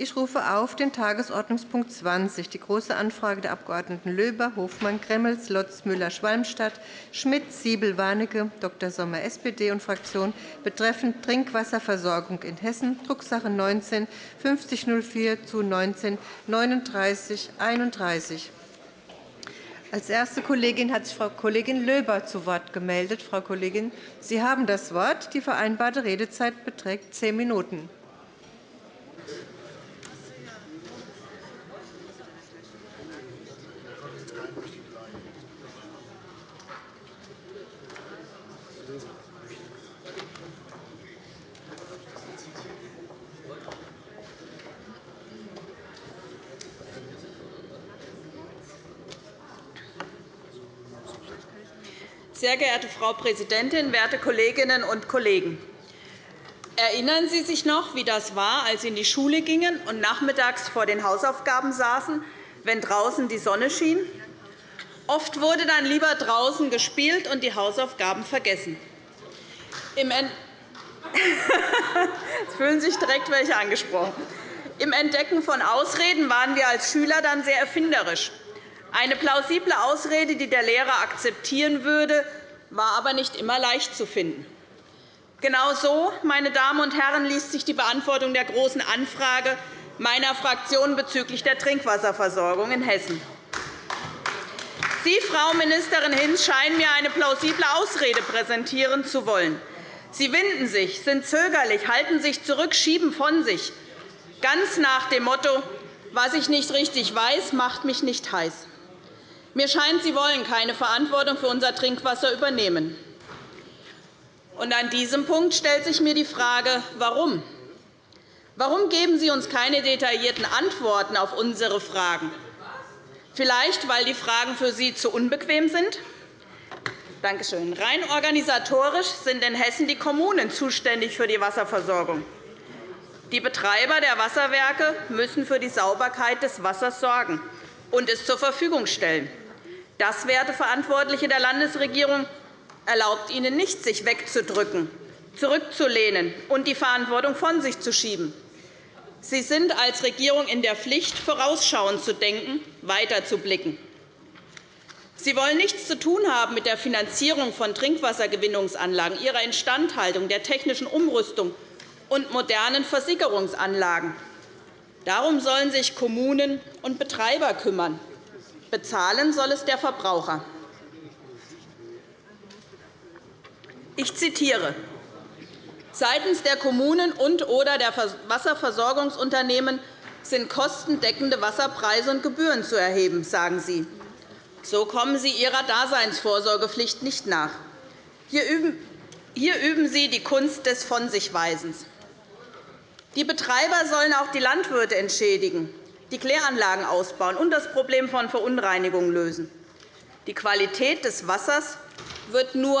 Ich rufe auf den Tagesordnungspunkt 20, die Große Anfrage der Abg. Löber, Hofmann, Gremmels, Lotz, Müller, Schwalmstadt, Schmidt, Siebel, Warnecke, Dr. Sommer, SPD und Fraktion betreffend Trinkwasserversorgung in Hessen, Drucksache 19 5004 zu 19 39 31. Als erste Kollegin hat sich Frau Kollegin Löber zu Wort gemeldet. Frau Kollegin, Sie haben das Wort. Die vereinbarte Redezeit beträgt zehn Minuten. Sehr geehrte Frau Präsidentin, werte Kolleginnen und Kollegen! Erinnern Sie sich noch, wie das war, als Sie in die Schule gingen und nachmittags vor den Hausaufgaben saßen, wenn draußen die Sonne schien? Oft wurde dann lieber draußen gespielt und die Hausaufgaben vergessen. Im Jetzt fühlen sich direkt welche angesprochen. Im Entdecken von Ausreden waren wir als Schüler dann sehr erfinderisch. Eine plausible Ausrede, die der Lehrer akzeptieren würde, war aber nicht immer leicht zu finden. Genau so, meine Damen und Herren, liest sich die Beantwortung der Großen Anfrage meiner Fraktion bezüglich der Trinkwasserversorgung in Hessen. Sie, Frau Ministerin Hinz, scheinen mir eine plausible Ausrede präsentieren zu wollen. Sie winden sich, sind zögerlich, halten sich zurück, schieben von sich, ganz nach dem Motto, was ich nicht richtig weiß, macht mich nicht heiß. Mir scheint, Sie wollen keine Verantwortung für unser Trinkwasser übernehmen. Und an diesem Punkt stellt sich mir die Frage, warum? Warum geben Sie uns keine detaillierten Antworten auf unsere Fragen? Vielleicht, weil die Fragen für Sie zu unbequem sind? Danke schön. Rein organisatorisch sind in Hessen die Kommunen zuständig für die Wasserversorgung. Die Betreiber der Wasserwerke müssen für die Sauberkeit des Wassers sorgen und es zur Verfügung stellen. Das, werte Verantwortliche der Landesregierung, erlaubt Ihnen nicht, sich wegzudrücken, zurückzulehnen und die Verantwortung von sich zu schieben. Sie sind als Regierung in der Pflicht, vorausschauend zu denken, weiterzublicken. Sie wollen nichts zu tun haben mit der Finanzierung von Trinkwassergewinnungsanlagen, ihrer Instandhaltung, der technischen Umrüstung und modernen Versickerungsanlagen. Darum sollen sich Kommunen und Betreiber kümmern. Bezahlen soll es der Verbraucher. Ich zitiere. Seitens der Kommunen und oder der Wasserversorgungsunternehmen sind kostendeckende Wasserpreise und Gebühren zu erheben, sagen Sie. So kommen Sie Ihrer Daseinsvorsorgepflicht nicht nach. Hier üben Sie die Kunst des Von sich Weisens. Die Betreiber sollen auch die Landwirte entschädigen die Kläranlagen ausbauen und das Problem von Verunreinigungen lösen. Die Qualität des Wassers wird nur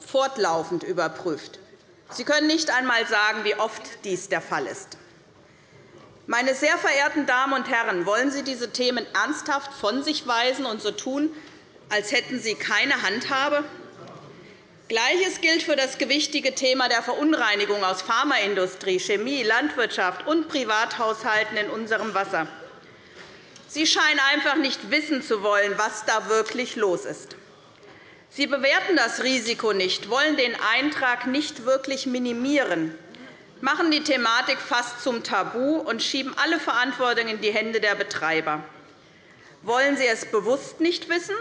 fortlaufend überprüft. Sie können nicht einmal sagen, wie oft dies der Fall ist. Meine sehr verehrten Damen und Herren, wollen Sie diese Themen ernsthaft von sich weisen und so tun, als hätten Sie keine Handhabe? Gleiches gilt für das gewichtige Thema der Verunreinigung aus Pharmaindustrie, Chemie, Landwirtschaft und Privathaushalten in unserem Wasser. Sie scheinen einfach nicht wissen zu wollen, was da wirklich los ist. Sie bewerten das Risiko nicht, wollen den Eintrag nicht wirklich minimieren, machen die Thematik fast zum Tabu und schieben alle Verantwortung in die Hände der Betreiber. Wollen Sie es bewusst nicht wissen,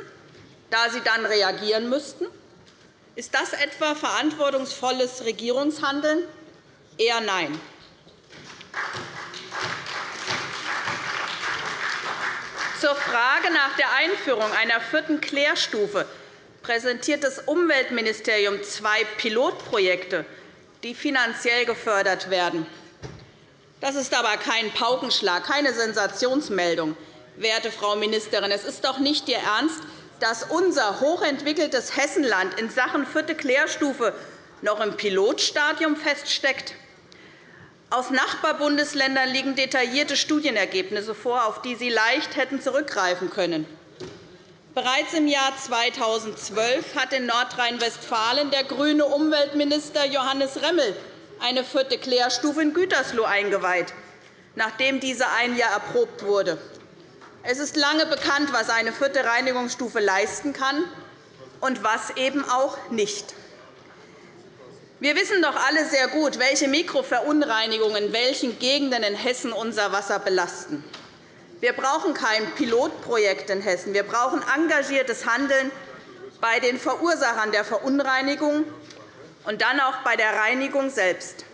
da Sie dann reagieren müssten? Ist das etwa verantwortungsvolles Regierungshandeln? Eher nein. Zur Frage nach der Einführung einer vierten Klärstufe präsentiert das Umweltministerium zwei Pilotprojekte, die finanziell gefördert werden. Das ist aber kein Paukenschlag, keine Sensationsmeldung, werte Frau Ministerin. Es ist doch nicht Ihr Ernst, dass unser hochentwickeltes Hessenland in Sachen vierte Klärstufe noch im Pilotstadium feststeckt. Aus Nachbarbundesländern liegen detaillierte Studienergebnisse vor, auf die Sie leicht hätten zurückgreifen können. Bereits im Jahr 2012 hat in Nordrhein-Westfalen der grüne Umweltminister Johannes Remmel eine vierte Klärstufe in Gütersloh eingeweiht. nachdem diese ein Jahr erprobt wurde. Es ist lange bekannt, was eine vierte Reinigungsstufe leisten kann und was eben auch nicht. Wir wissen doch alle sehr gut, welche Mikroverunreinigungen in welchen Gegenden in Hessen unser Wasser belasten. Wir brauchen kein Pilotprojekt in Hessen. Wir brauchen engagiertes Handeln bei den Verursachern der Verunreinigung und dann auch bei der Reinigung selbst.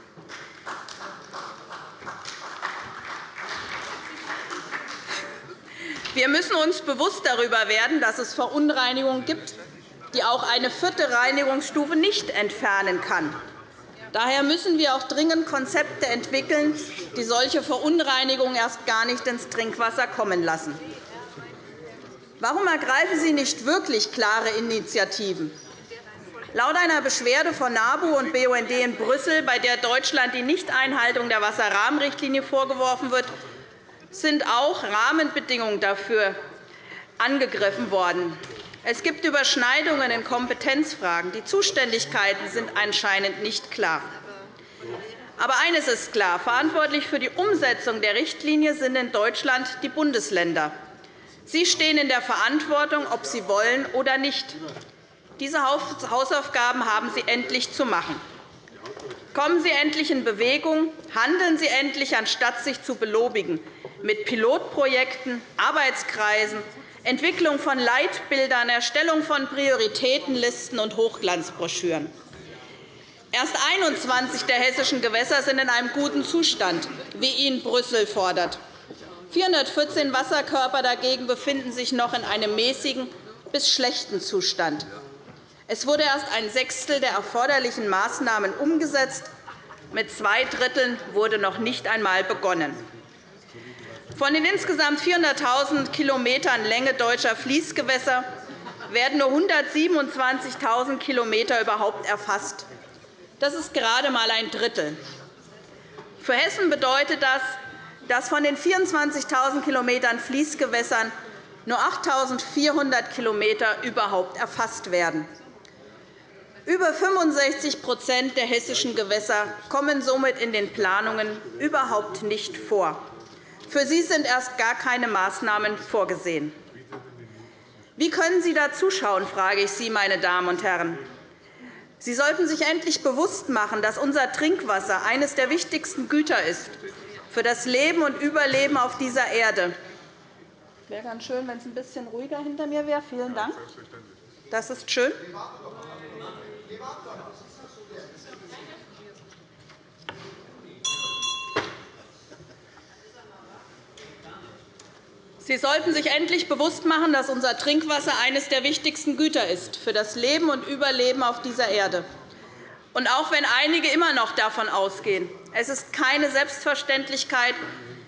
Wir müssen uns bewusst darüber werden, dass es Verunreinigungen gibt, die auch eine vierte Reinigungsstufe nicht entfernen kann. Daher müssen wir auch dringend Konzepte entwickeln, die solche Verunreinigungen erst gar nicht ins Trinkwasser kommen lassen. Warum ergreifen Sie nicht wirklich klare Initiativen? Laut einer Beschwerde von NABU und BUND in Brüssel, bei der Deutschland die Nichteinhaltung der Wasserrahmenrichtlinie vorgeworfen wird, sind auch Rahmenbedingungen dafür angegriffen worden. Es gibt Überschneidungen in Kompetenzfragen. Die Zuständigkeiten sind anscheinend nicht klar. Aber eines ist klar. Verantwortlich für die Umsetzung der Richtlinie sind in Deutschland die Bundesländer. Sie stehen in der Verantwortung, ob sie wollen oder nicht. Diese Hausaufgaben haben Sie endlich zu machen. Kommen Sie endlich in Bewegung, handeln Sie endlich, anstatt sich zu belobigen mit Pilotprojekten, Arbeitskreisen, Entwicklung von Leitbildern, Erstellung von Prioritätenlisten und Hochglanzbroschüren. Erst 21 der hessischen Gewässer sind in einem guten Zustand, wie ihn Brüssel fordert. 414 Wasserkörper dagegen befinden sich noch in einem mäßigen bis schlechten Zustand. Es wurde erst ein Sechstel der erforderlichen Maßnahmen umgesetzt. Mit zwei Dritteln wurde noch nicht einmal begonnen. Von den insgesamt 400.000 km Länge deutscher Fließgewässer werden nur 127.000 km überhaupt erfasst. Das ist gerade einmal ein Drittel. Für Hessen bedeutet das, dass von den 24.000 km Fließgewässern nur 8.400 km überhaupt erfasst werden. Über 65% der hessischen Gewässer kommen somit in den Planungen überhaupt nicht vor. Für sie sind erst gar keine Maßnahmen vorgesehen. Wie können Sie da zuschauen, frage ich Sie, meine Damen und Herren. Sie sollten sich endlich bewusst machen, dass unser Trinkwasser eines der wichtigsten Güter ist für das Leben und Überleben auf dieser Erde. Es wäre ganz schön, wenn es ein bisschen ruhiger hinter mir wäre. Vielen Dank. Das ist schön. Sie sollten sich endlich bewusst machen, dass unser Trinkwasser eines der wichtigsten Güter ist für das Leben und Überleben auf dieser Erde. Und auch wenn einige immer noch davon ausgehen, es ist keine Selbstverständlichkeit,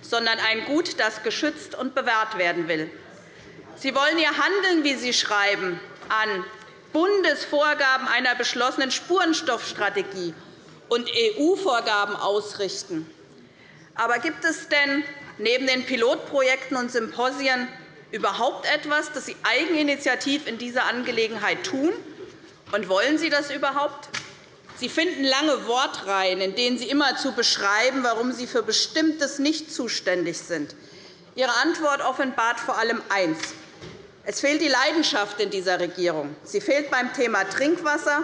sondern ein Gut, das geschützt und bewahrt werden will. Sie wollen Ihr Handeln, wie Sie schreiben, an Bundesvorgaben einer beschlossenen Spurenstoffstrategie und EU-Vorgaben ausrichten. Aber gibt es denn neben den Pilotprojekten und Symposien überhaupt etwas, das Sie eigeninitiativ in dieser Angelegenheit tun? Und wollen Sie das überhaupt? Sie finden lange Wortreihen, in denen Sie immerzu beschreiben, warum Sie für Bestimmtes nicht zuständig sind. Ihre Antwort offenbart vor allem eines. Es fehlt die Leidenschaft in dieser Regierung. Sie fehlt beim Thema Trinkwasser,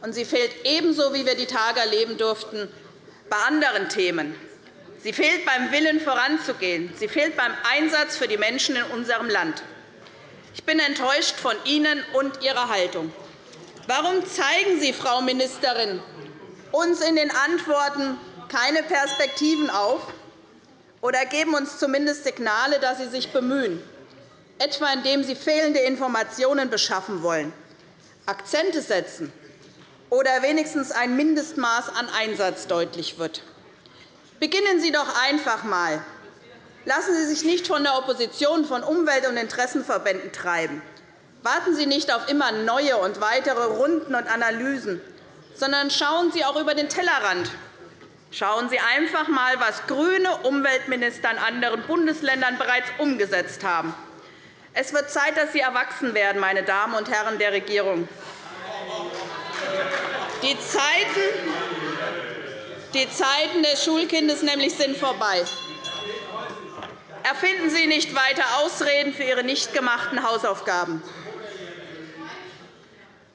und sie fehlt ebenso, wie wir die Tage erleben durften, bei anderen Themen, Sie fehlt beim Willen, voranzugehen. Sie fehlt beim Einsatz für die Menschen in unserem Land. Ich bin enttäuscht von Ihnen und Ihrer Haltung. Warum zeigen Sie, Frau Ministerin, uns in den Antworten keine Perspektiven auf oder geben uns zumindest Signale, dass Sie sich bemühen, etwa indem Sie fehlende Informationen beschaffen wollen, Akzente setzen oder wenigstens ein Mindestmaß an Einsatz deutlich wird? Beginnen Sie doch einfach einmal. Lassen Sie sich nicht von der Opposition von Umwelt- und Interessenverbänden treiben. Warten Sie nicht auf immer neue und weitere Runden und Analysen, sondern schauen Sie auch über den Tellerrand. Schauen Sie einfach einmal, was grüne Umweltminister in anderen Bundesländern bereits umgesetzt haben. Es wird Zeit, dass Sie erwachsen werden, meine Damen und Herren der Regierung. Die Zeiten die Zeiten des Schulkindes nämlich sind vorbei. finden Sie nicht weiter Ausreden für Ihre nicht gemachten Hausaufgaben.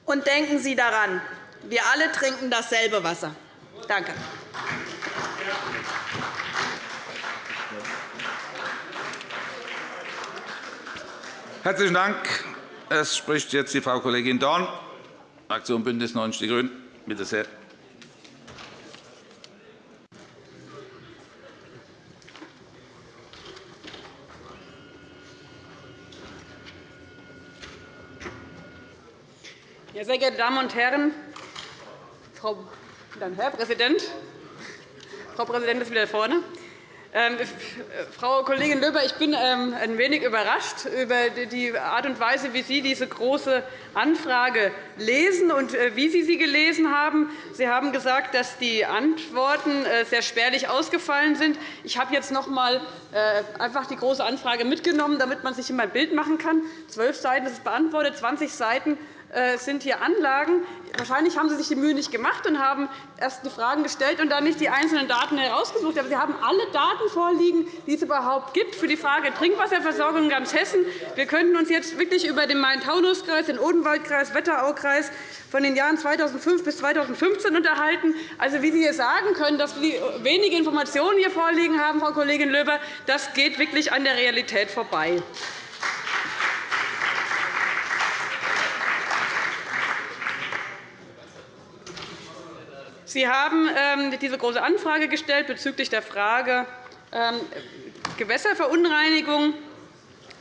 Und denken Sie daran, wir alle trinken dasselbe Wasser. Danke. Herzlichen Dank. Es spricht jetzt die Frau Kollegin Dorn, Fraktion BÜNDNIS 90 die GRÜNEN. Bitte sehr. Sehr geehrte Damen und Herren, Frau, dann Herr Präsident, Frau Präsidentin ist wieder vorne. Ähm, Frau Kollegin Löber, ich bin ähm, ein wenig überrascht über die Art und Weise, wie Sie diese Große Anfrage lesen und äh, wie Sie sie gelesen haben. Sie haben gesagt, dass die Antworten äh, sehr spärlich ausgefallen sind. Ich habe jetzt noch einmal äh, einfach die Große Anfrage mitgenommen, damit man sich immer ein Bild machen kann. Zwölf Seiten ist beantwortet, 20 Seiten sind hier Anlagen. Wahrscheinlich haben Sie sich die Mühe nicht gemacht und haben erst die Fragen gestellt und dann nicht die einzelnen Daten herausgesucht. Aber Sie haben alle Daten vorliegen, die es überhaupt gibt für die Frage Trinkwasserversorgung in ganz Hessen. Wir könnten uns jetzt wirklich über den Main-Taunus-Kreis, den Odenwaldkreis, Wetteraukreis von den Jahren 2005 bis 2015 unterhalten. Also, wie Sie hier sagen können, dass Sie wenige Informationen hier vorliegen haben, Frau Kollegin Löber, das geht wirklich an der Realität vorbei. Sie haben ähm, diese Große Anfrage gestellt bezüglich der Frage ähm, Gewässerverunreinigung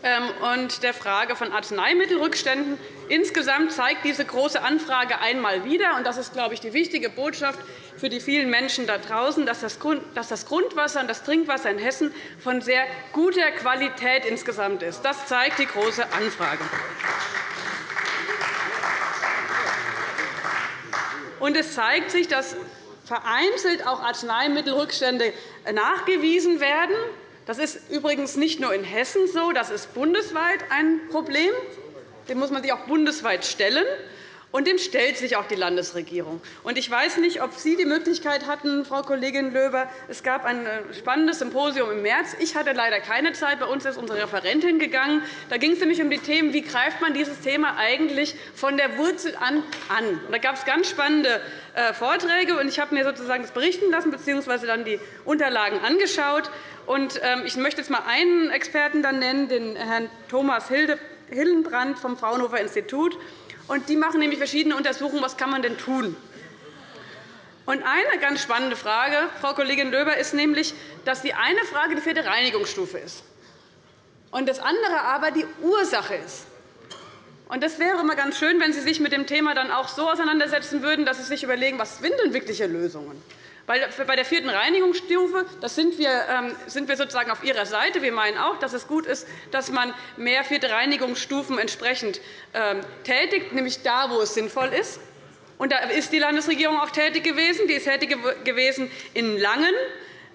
ähm, und der Frage von Arzneimittelrückständen. Insgesamt zeigt diese Große Anfrage einmal wieder, und das ist, glaube ich, die wichtige Botschaft für die vielen Menschen da draußen, dass das Grundwasser und das Trinkwasser in Hessen von sehr guter Qualität insgesamt ist. Das zeigt die Große Anfrage. Und es zeigt sich, dass vereinzelt auch Arzneimittelrückstände nachgewiesen werden. Das ist übrigens nicht nur in Hessen so, das ist bundesweit ein Problem. Dem muss man sich auch bundesweit stellen. Und dem stellt sich auch die Landesregierung. Ich weiß nicht, ob Sie die Möglichkeit hatten, Frau Kollegin Löber. Es gab ein äh, spannendes Symposium im März. Ich hatte leider keine Zeit. Bei uns ist unsere Referentin gegangen. Da ging es nämlich um die Themen, wie greift man dieses Thema eigentlich von der Wurzel an an. Da gab es ganz spannende äh, Vorträge. Ich habe mir sozusagen das berichten lassen bzw. dann die Unterlagen angeschaut. Ähm, ich möchte jetzt einmal einen Experten nennen, den Herrn Thomas Hillenbrand vom Fraunhofer Institut. Und die machen nämlich verschiedene Untersuchungen, was kann man denn tun. Und eine ganz spannende Frage, Frau Kollegin Löber, ist nämlich, dass die eine Frage die vierte Reinigungsstufe ist und das andere aber die Ursache ist. Und das wäre immer ganz schön, wenn Sie sich mit dem Thema dann auch so auseinandersetzen würden, dass Sie sich überlegen, was sind denn wirkliche Lösungen bei der vierten Reinigungsstufe das sind, wir, ähm, sind wir sozusagen auf Ihrer Seite. Wir meinen auch, dass es gut ist, dass man mehr vierte Reinigungsstufen entsprechend ähm, tätigt, nämlich da, wo es sinnvoll ist. Und da ist die Landesregierung auch tätig gewesen. Die ist tätig gewesen in Langen.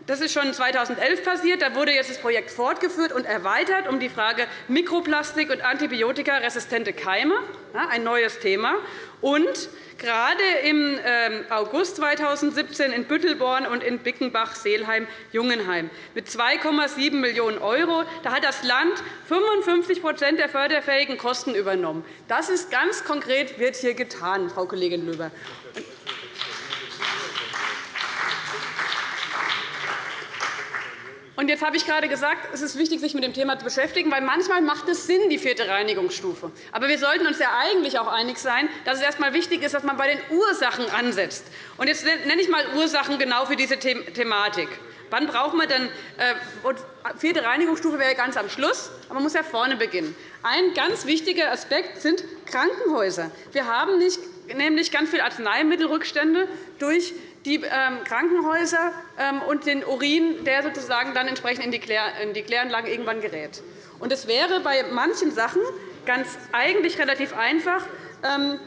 Das ist schon 2011 passiert. Da wurde jetzt das Projekt fortgeführt und erweitert um die Frage Mikroplastik und antibiotikaresistente Keime, ein neues Thema. Und gerade im ähm, August 2017 in Büttelborn und in Bickenbach-Seelheim-Jungenheim mit 2,7 Millionen €. Da hat das Land 55% der förderfähigen Kosten übernommen. Das ist ganz konkret wird hier getan, Frau Kollegin Löber. Und jetzt habe ich gerade gesagt, es ist wichtig, sich mit dem Thema zu beschäftigen, weil manchmal macht es Sinn, die vierte Reinigungsstufe. Aber wir sollten uns ja eigentlich auch einig sein, dass es erst einmal wichtig ist, dass man bei den Ursachen ansetzt. Und jetzt nenne ich einmal Ursachen genau für diese Thematik. Wann braucht man denn äh, vierte Reinigungsstufe wäre ganz am Schluss, aber man muss ja vorne beginnen. Ein ganz wichtiger Aspekt sind Krankenhäuser. Wir haben nicht, nämlich ganz viele Arzneimittelrückstände durch die ähm, Krankenhäuser ähm, und den Urin, der sozusagen dann entsprechend in die Kläranlagen irgendwann gerät. Und es wäre bei manchen Sachen ganz eigentlich relativ einfach, ähm,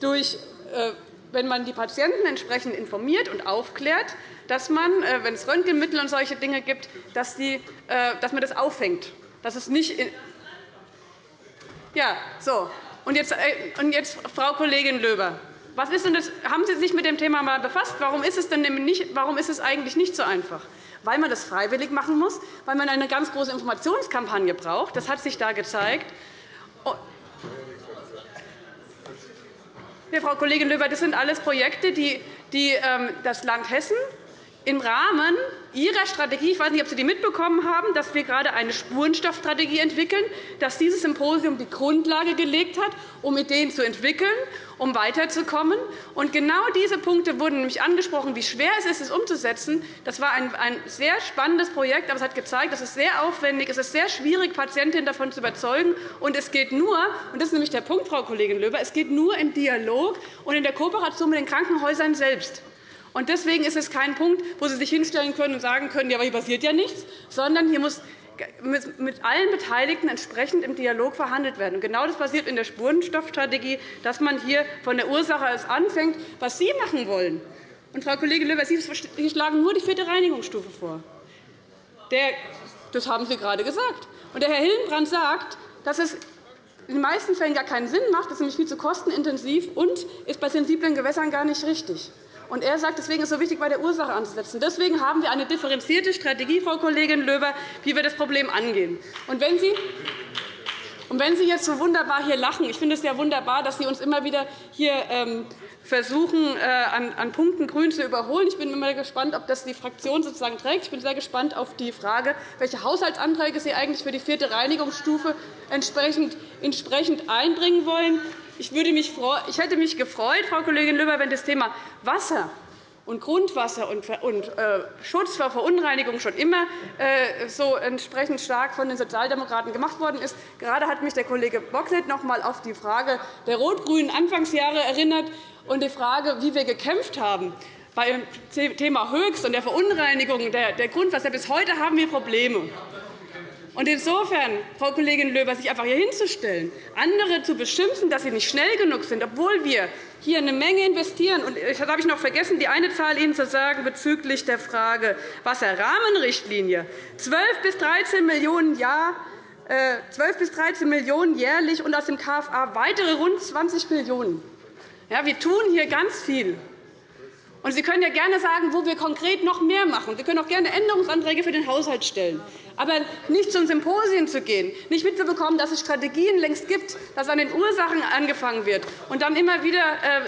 durch, äh, wenn man die Patienten entsprechend informiert und aufklärt, dass man, äh, wenn es Röntgenmittel und solche Dinge gibt, dass, die, äh, dass man das auffängt. Dass es nicht ja, so. Und jetzt, und jetzt, Frau Kollegin Löber, Was ist denn das? Haben Sie sich mit dem Thema einmal befasst? Warum ist, es denn nicht, warum ist es eigentlich nicht so einfach? Weil man das freiwillig machen muss, weil man eine ganz große Informationskampagne braucht. Das hat sich da gezeigt. Oh. Ja, Frau Kollegin Löber, das sind alles Projekte, die, ähm, das Land Hessen im Rahmen Ihrer Strategie, ich weiß nicht, ob Sie die mitbekommen haben, dass wir gerade eine Spurenstoffstrategie entwickeln, dass dieses Symposium die Grundlage gelegt hat, um Ideen zu entwickeln, um weiterzukommen. Und genau diese Punkte wurden nämlich angesprochen, wie schwer es ist, es umzusetzen. Das war ein, sehr spannendes Projekt, aber es hat gezeigt, es ist sehr aufwendig, es ist sehr schwierig, Patientinnen davon zu überzeugen. Und es geht nur, und das ist nämlich der Punkt, Frau Kollegin Löber, es geht nur im Dialog und in der Kooperation mit den Krankenhäusern selbst. Deswegen ist es kein Punkt, wo Sie sich hinstellen können und sagen können, ja, aber hier passiert ja nichts, sondern hier muss mit allen Beteiligten entsprechend im Dialog verhandelt werden. Genau das passiert in der Spurenstoffstrategie, dass man hier von der Ursache aus anfängt, was Sie machen wollen. Und, Frau Kollegin Löber, Sie schlagen nur die vierte Reinigungsstufe vor. Das haben Sie gerade gesagt. Und der Herr Hillenbrand sagt, dass es in den meisten Fällen gar keinen Sinn macht. Das ist nämlich viel zu kostenintensiv und ist bei sensiblen Gewässern gar nicht richtig. Und er sagt, deswegen ist es so wichtig, bei der Ursache anzusetzen. Deswegen haben wir eine differenzierte Strategie, Frau Kollegin Löber, wie wir das Problem angehen. Und wenn Sie und wenn Sie jetzt so wunderbar hier lachen, ich finde es ja wunderbar, dass Sie uns immer wieder hier ähm, versuchen, äh, an Punkten Grün zu überholen. Ich bin immer gespannt, ob das die Fraktion sozusagen trägt. Ich bin sehr gespannt auf die Frage, welche Haushaltsanträge Sie eigentlich für die vierte Reinigungsstufe entsprechend einbringen wollen. Ich, hätte mich gefreut, Frau Kollegin Löber, wenn das Thema Wasser und Grundwasser und äh, Schutz vor Verunreinigung schon immer äh, so entsprechend stark von den Sozialdemokraten gemacht worden ist. Gerade hat mich der Kollege Bocklet noch einmal auf die Frage der rot-grünen Anfangsjahre erinnert und die Frage, wie wir gekämpft haben beim Thema Höchst und der Verunreinigung der Grundwasser. Bis heute haben wir Probleme. Insofern, Frau Kollegin Löber, sich einfach hier hinzustellen, andere zu beschimpfen, dass sie nicht schnell genug sind, obwohl wir hier eine Menge investieren. Und das habe ich noch vergessen, die eine Zahl Ihnen zu sagen bezüglich der Frage Wasserrahmenrichtlinie. 12 bis 13 Millionen Jahr 12 bis 13 Millionen jährlich und aus dem KFA weitere rund 20 Millionen ja, Wir tun hier ganz viel. Und Sie können ja gerne sagen, wo wir konkret noch mehr machen. Sie können auch gerne Änderungsanträge für den Haushalt stellen. Aber nicht zu Symposien zu gehen, nicht mitzubekommen, dass es Strategien längst gibt, dass an den Ursachen angefangen wird und dann immer wieder äh,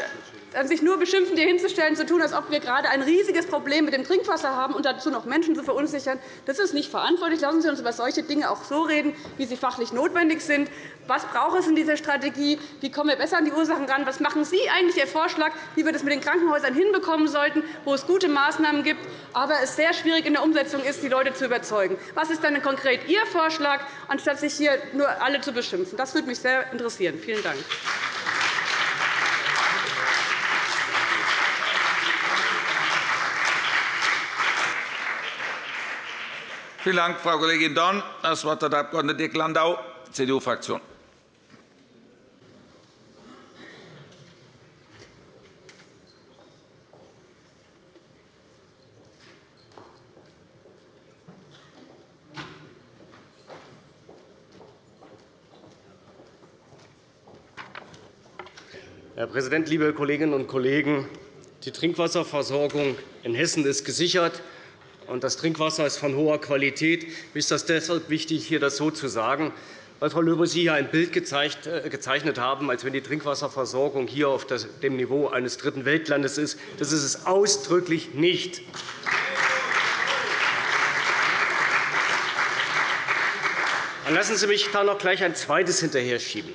sich nur beschimpfen, hier hinzustellen, zu tun, als ob wir gerade ein riesiges Problem mit dem Trinkwasser haben und dazu noch Menschen zu verunsichern, das ist nicht verantwortlich. Lassen Sie uns über solche Dinge auch so reden, wie sie fachlich notwendig sind. Was braucht es in dieser Strategie? Wie kommen wir besser an die Ursachen ran? Was machen Sie eigentlich Ihr Vorschlag, wie wir das mit den Krankenhäusern hinbekommen sollten, wo es gute Maßnahmen gibt, aber es sehr schwierig in der Umsetzung ist, die Leute zu überzeugen? Was ist dann konkret Ihr Vorschlag, anstatt sich hier nur alle zu beschimpfen? Das würde mich sehr interessieren. Vielen Dank. Vielen Dank, Frau Kollegin Dorn. Das Wort hat der Abg. Dirk Landau, CDU-Fraktion. Herr Präsident, liebe Kolleginnen und Kollegen! Die Trinkwasserversorgung in Hessen ist gesichert und das Trinkwasser ist von hoher Qualität. Mir ist das deshalb wichtig, hier das so zu sagen, weil Frau Löber Sie hier ein Bild äh, gezeichnet haben, als wenn die Trinkwasserversorgung hier auf dem Niveau eines dritten Weltlandes ist. Das ist es ausdrücklich nicht. Dann lassen Sie mich da noch gleich ein zweites hinterher schieben.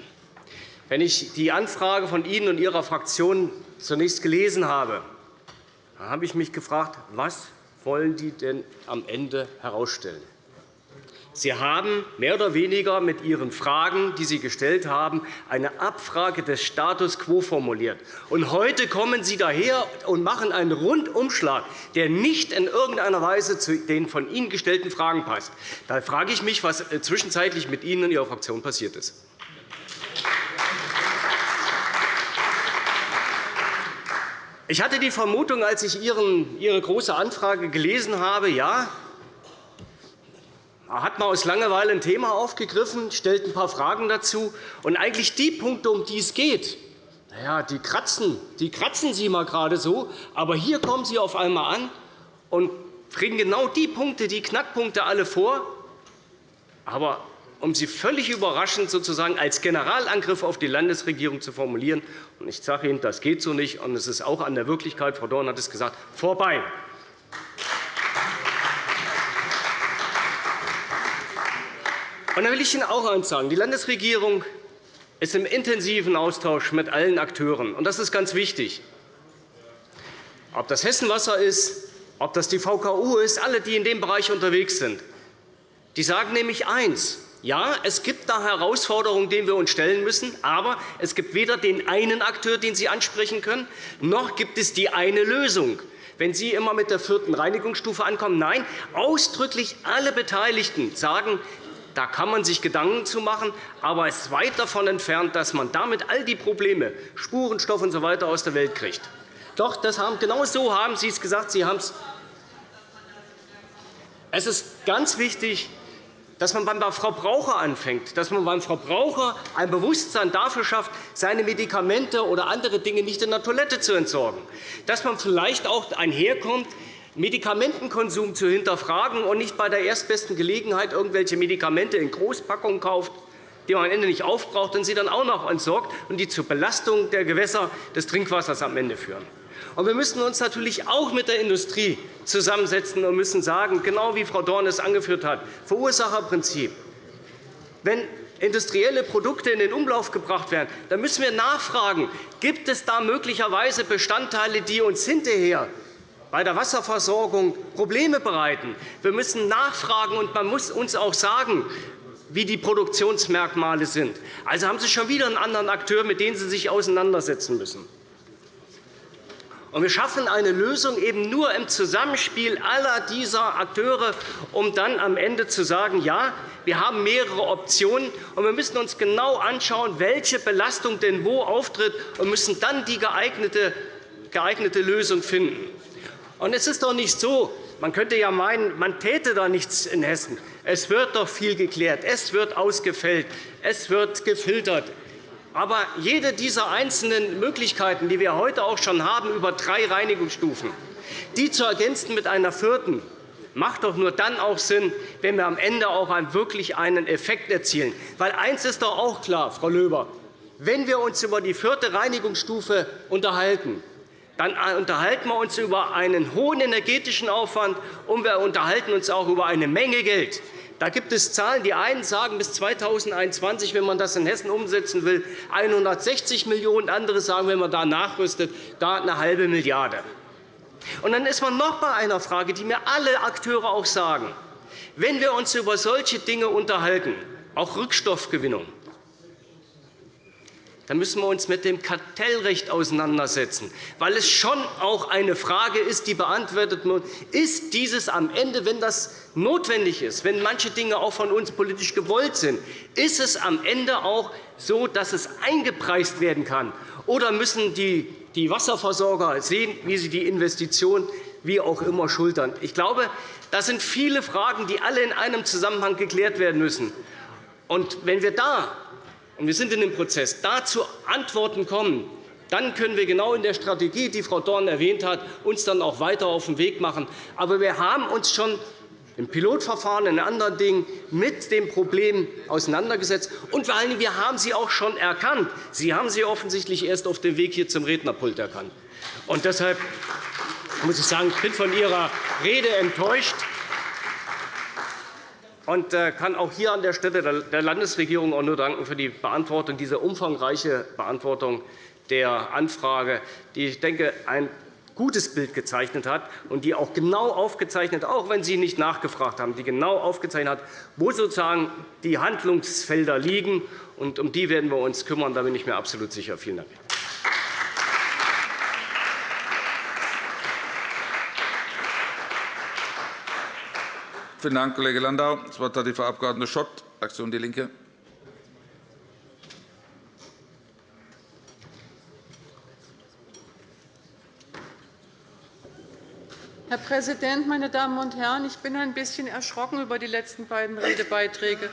Wenn ich die Anfrage von Ihnen und Ihrer Fraktion zunächst gelesen habe, habe ich mich gefragt, was wollen die denn am Ende herausstellen? Sie haben mehr oder weniger mit Ihren Fragen, die Sie gestellt haben, eine Abfrage des Status quo formuliert. Und heute kommen Sie daher und machen einen Rundumschlag, der nicht in irgendeiner Weise zu den von Ihnen gestellten Fragen passt. Da frage ich mich, was äh, zwischenzeitlich mit Ihnen und Ihrer Fraktion passiert ist. Ich hatte die Vermutung, als ich Ihre Große Anfrage gelesen habe, ja, hat man aus Langeweile ein Thema aufgegriffen, stellt ein paar Fragen dazu. Und eigentlich die Punkte, um die es geht, Na ja, die kratzen, die kratzen Sie mal gerade so, aber hier kommen Sie auf einmal an und bringen genau die Punkte, die Knackpunkte alle vor. Aber um sie völlig überraschend sozusagen als Generalangriff auf die Landesregierung zu formulieren. Und ich sage Ihnen, das geht so nicht, und es ist auch an der Wirklichkeit, Frau Dorn hat es gesagt, vorbei. Und dann will ich Ihnen auch eines sagen. Die Landesregierung ist im intensiven Austausch mit allen Akteuren. Und das ist ganz wichtig. Ob das Hessenwasser ist, ob das die VKU ist, alle, die in dem Bereich unterwegs sind, die sagen nämlich eins. Ja, es gibt da Herausforderungen, denen wir uns stellen müssen, aber es gibt weder den einen Akteur, den Sie ansprechen können, noch gibt es die eine Lösung. Wenn Sie immer mit der vierten Reinigungsstufe ankommen, nein, ausdrücklich alle Beteiligten sagen, da kann man sich Gedanken zu machen, aber es ist weit davon entfernt, dass man damit all die Probleme, Spurenstoff usw. So aus der Welt kriegt. Doch, das haben, genau so haben Sie es gesagt. Sie haben es. Es ist ganz wichtig, dass man beim Verbraucher anfängt, dass man beim Verbraucher ein Bewusstsein dafür schafft, seine Medikamente oder andere Dinge nicht in der Toilette zu entsorgen, dass man vielleicht auch einherkommt, Medikamentenkonsum zu hinterfragen und nicht bei der erstbesten Gelegenheit irgendwelche Medikamente in Großpackungen kauft, die man am Ende nicht aufbraucht und sie dann auch noch entsorgt und die zur Belastung der Gewässer des Trinkwassers am Ende führen. Wir müssen uns natürlich auch mit der Industrie zusammensetzen und müssen sagen, genau wie Frau Dorn es angeführt hat, Verursacherprinzip. Wenn industrielle Produkte in den Umlauf gebracht werden, dann müssen wir nachfragen, gibt es da möglicherweise Bestandteile, die uns hinterher bei der Wasserversorgung Probleme bereiten. Wir müssen nachfragen, und man muss uns auch sagen, wie die Produktionsmerkmale sind. Also haben Sie schon wieder einen anderen Akteur, mit dem Sie sich auseinandersetzen müssen. Wir schaffen eine Lösung eben nur im Zusammenspiel aller dieser Akteure, um dann am Ende zu sagen, ja, wir haben mehrere Optionen, und wir müssen uns genau anschauen, welche Belastung denn wo auftritt, und müssen dann die geeignete, geeignete Lösung finden. Und es ist doch nicht so, man könnte ja meinen, man täte da nichts in Hessen. Es wird doch viel geklärt, es wird ausgefällt, es wird gefiltert. Aber jede dieser einzelnen Möglichkeiten, die wir heute auch schon haben, über drei Reinigungsstufen, die zu ergänzen mit einer vierten, macht doch nur dann auch Sinn, wenn wir am Ende auch wirklich einen Effekt erzielen. Weil eines ist doch auch klar, Frau Löber, wenn wir uns über die vierte Reinigungsstufe unterhalten, dann unterhalten wir uns über einen hohen energetischen Aufwand, und wir unterhalten uns auch über eine Menge Geld. Da gibt es Zahlen. Die einen sagen, bis 2021, wenn man das in Hessen umsetzen will, 160 Millionen €, andere sagen, wenn man da nachrüstet, da eine halbe Milliarde €. Und dann ist man noch bei einer Frage, die mir alle Akteure auch sagen. Wenn wir uns über solche Dinge unterhalten, auch Rückstoffgewinnung, dann müssen wir uns mit dem Kartellrecht auseinandersetzen, weil es schon auch eine Frage ist, die beantwortet wird, ist dieses am Ende, wenn das notwendig ist, wenn manche Dinge auch von uns politisch gewollt sind, ist es am Ende auch so, dass es eingepreist werden kann? Oder müssen die Wasserversorger sehen, wie sie die Investition wie auch immer schultern? Ich glaube, das sind viele Fragen, die alle in einem Zusammenhang geklärt werden müssen. Und wenn wir da und wir sind in dem Prozess, da zu Antworten kommen, dann können wir genau in der Strategie, die Frau Dorn erwähnt hat, uns dann auch weiter auf den Weg machen. Aber wir haben uns schon im Pilotverfahren in anderen Dingen mit dem Problem auseinandergesetzt. Und vor allem, wir haben sie auch schon erkannt. Sie haben sie offensichtlich erst auf dem Weg hier zum Rednerpult erkannt. Und deshalb muss ich sagen, ich bin von Ihrer Rede enttäuscht und äh, kann auch hier an der Stelle der Landesregierung auch nur danken für die Beantwortung, diese umfangreiche Beantwortung der Anfrage, die, ich denke, ein gutes Bild gezeichnet hat und die auch genau aufgezeichnet, auch wenn Sie nicht nachgefragt haben, die genau aufgezeichnet hat, wo sozusagen die Handlungsfelder liegen. Und um die werden wir uns kümmern. Da bin ich mir absolut sicher. Vielen Dank. Vielen Dank, Kollege Landau. Das Wort hat die Frau Abg. Schott, Fraktion DIE LINKE. Herr Präsident, meine Damen und Herren! Ich bin ein bisschen erschrocken über die letzten beiden Redebeiträge,